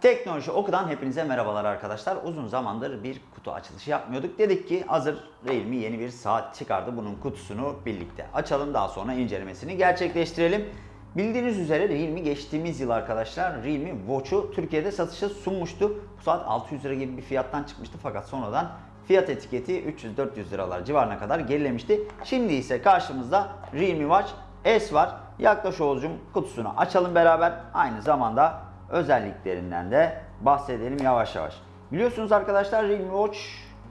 Teknoloji Oku'dan hepinize merhabalar arkadaşlar. Uzun zamandır bir kutu açılışı yapmıyorduk. Dedik ki hazır Realme yeni bir saat çıkardı. Bunun kutusunu birlikte açalım. Daha sonra incelemesini gerçekleştirelim. Bildiğiniz üzere Realme geçtiğimiz yıl arkadaşlar Realme Watch'u Türkiye'de satışa sunmuştu. Bu saat 600 lira gibi bir fiyattan çıkmıştı fakat sonradan fiyat etiketi 300-400 liralar civarına kadar gerilemişti. Şimdi ise karşımızda Realme Watch S var. Yaklaş Oğuzcum kutusunu açalım beraber. Aynı zamanda özelliklerinden de bahsedelim yavaş yavaş. Biliyorsunuz arkadaşlar Realme Watch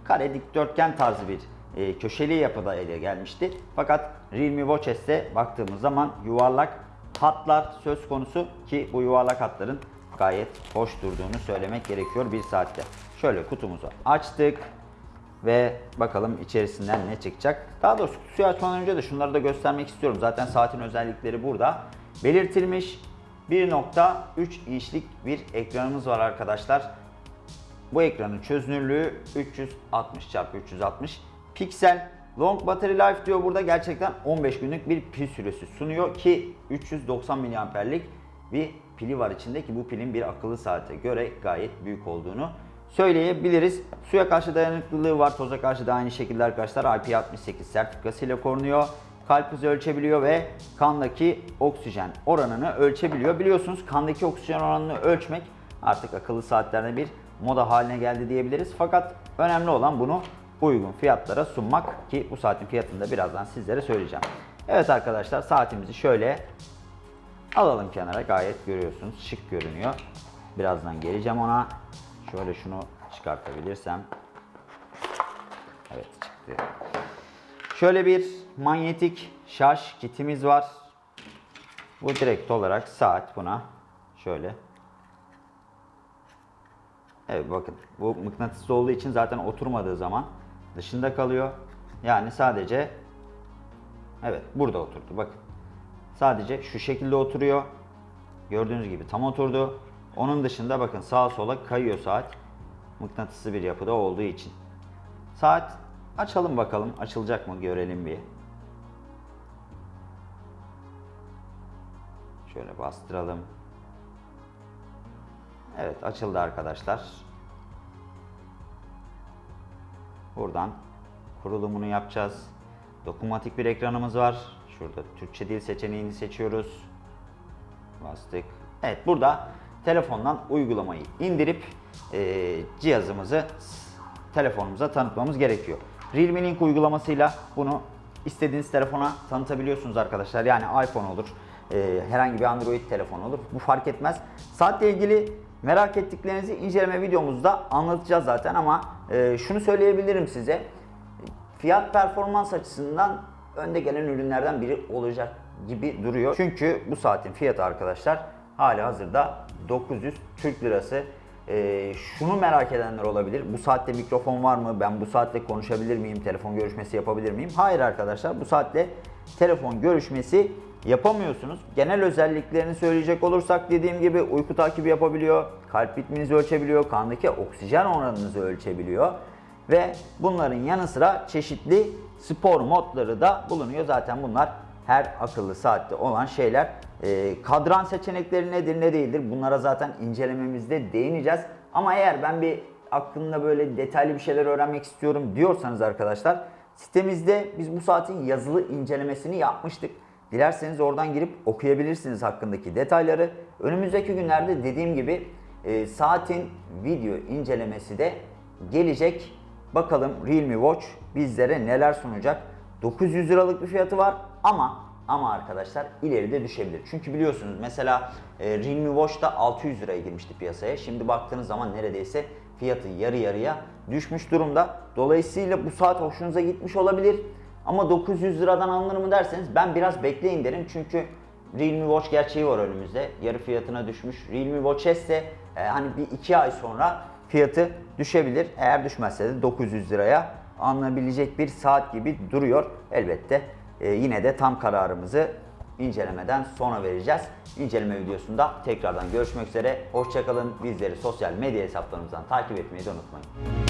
kare dikdörtgen tarzı bir e, köşeli yapıda ele gelmişti. Fakat Realme Watch S'te baktığımız zaman yuvarlak hatlar söz konusu ki bu yuvarlak hatların gayet hoş durduğunu söylemek gerekiyor bir saatte. Şöyle kutumuzu açtık ve bakalım içerisinden ne çıkacak. Daha doğrusu kutuyu açmadan önce de şunları da göstermek istiyorum. Zaten saatin özellikleri burada belirtilmiş. 1.3 inçlik bir ekranımız var arkadaşlar. Bu ekranın çözünürlüğü 360 x 360 piksel. Long battery life diyor burada gerçekten 15 günlük bir pil süresi sunuyor ki 390 mAh'lik bir pili var içinde ki bu pilin bir akıllı saate göre gayet büyük olduğunu söyleyebiliriz. Suya karşı dayanıklılığı var. Toza karşı da aynı şekilde arkadaşlar IP68 sertifikasıyla korunuyor. Kalp hızı ölçebiliyor ve kandaki oksijen oranını ölçebiliyor. Biliyorsunuz kandaki oksijen oranını ölçmek artık akıllı saatlerde bir moda haline geldi diyebiliriz. Fakat önemli olan bunu uygun fiyatlara sunmak ki bu saatin fiyatını da birazdan sizlere söyleyeceğim. Evet arkadaşlar saatimizi şöyle alalım kenara. Gayet görüyorsunuz şık görünüyor. Birazdan geleceğim ona. Şöyle şunu çıkartabilirsem. Evet çıktı. Şöyle bir manyetik şarj kitimiz var. Bu direkt olarak saat buna şöyle. Evet bakın bu mıknatıslı olduğu için zaten oturmadığı zaman dışında kalıyor. Yani sadece evet burada oturdu bakın. Sadece şu şekilde oturuyor. Gördüğünüz gibi tam oturdu. Onun dışında bakın sağa sola kayıyor saat. Mıknatıslı bir yapıda olduğu için. Saat açalım bakalım. Açılacak mı görelim bir. Şöyle bastıralım. Evet açıldı arkadaşlar. Buradan kurulumunu yapacağız. Dokunmatik bir ekranımız var. Şurada Türkçe dil seçeneğini seçiyoruz. Bastık. Evet burada telefondan uygulamayı indirip e, cihazımızı telefonumuza tanıtmamız gerekiyor. Realme Link uygulamasıyla bunu istediğiniz telefona tanıtabiliyorsunuz arkadaşlar. Yani iPhone olur, e, herhangi bir Android telefon olur. Bu fark etmez. Saatle ilgili merak ettiklerinizi inceleme videomuzda anlatacağız zaten ama e, şunu söyleyebilirim size. Fiyat performans açısından önde gelen ürünlerden biri olacak gibi duruyor. Çünkü bu saatin fiyatı arkadaşlar hali hazırda 900 Türk Lirası. Ee, şunu merak edenler olabilir. Bu saatte mikrofon var mı? Ben bu saatte konuşabilir miyim? Telefon görüşmesi yapabilir miyim? Hayır arkadaşlar bu saatte telefon görüşmesi yapamıyorsunuz. Genel özelliklerini söyleyecek olursak dediğim gibi uyku takibi yapabiliyor, kalp ritminizi ölçebiliyor, kandaki oksijen oranınızı ölçebiliyor ve bunların yanı sıra çeşitli spor modları da bulunuyor. Zaten bunlar her akıllı saatte olan şeyler. E, kadran seçenekleri nedir ne değildir bunlara zaten incelememizde değineceğiz. Ama eğer ben bir aklımda böyle detaylı bir şeyler öğrenmek istiyorum diyorsanız arkadaşlar sitemizde biz bu saatin yazılı incelemesini yapmıştık. Dilerseniz oradan girip okuyabilirsiniz hakkındaki detayları. Önümüzdeki günlerde dediğim gibi e, saatin video incelemesi de gelecek. Bakalım Realme Watch bizlere neler sunacak. 900 liralık bir fiyatı var ama ama arkadaşlar ileride düşebilir. Çünkü biliyorsunuz mesela e, Realme Watch da 600 liraya girmişti piyasaya. Şimdi baktığınız zaman neredeyse fiyatı yarı yarıya düşmüş durumda. Dolayısıyla bu saat hoşunuza gitmiş olabilir. Ama 900 liradan alınır mı derseniz ben biraz bekleyin derim. Çünkü Realme Watch gerçeği var önümüzde. Yarı fiyatına düşmüş. Realme Watch S ise e, hani bir iki ay sonra fiyatı düşebilir. Eğer düşmezse de 900 liraya alınabilecek bir saat gibi duruyor. Elbette e, yine de tam kararımızı incelemeden sonra vereceğiz. İnceleme videosunda tekrardan görüşmek üzere. Hoşçakalın. Bizleri sosyal medya hesaplarımızdan takip etmeyi de unutmayın.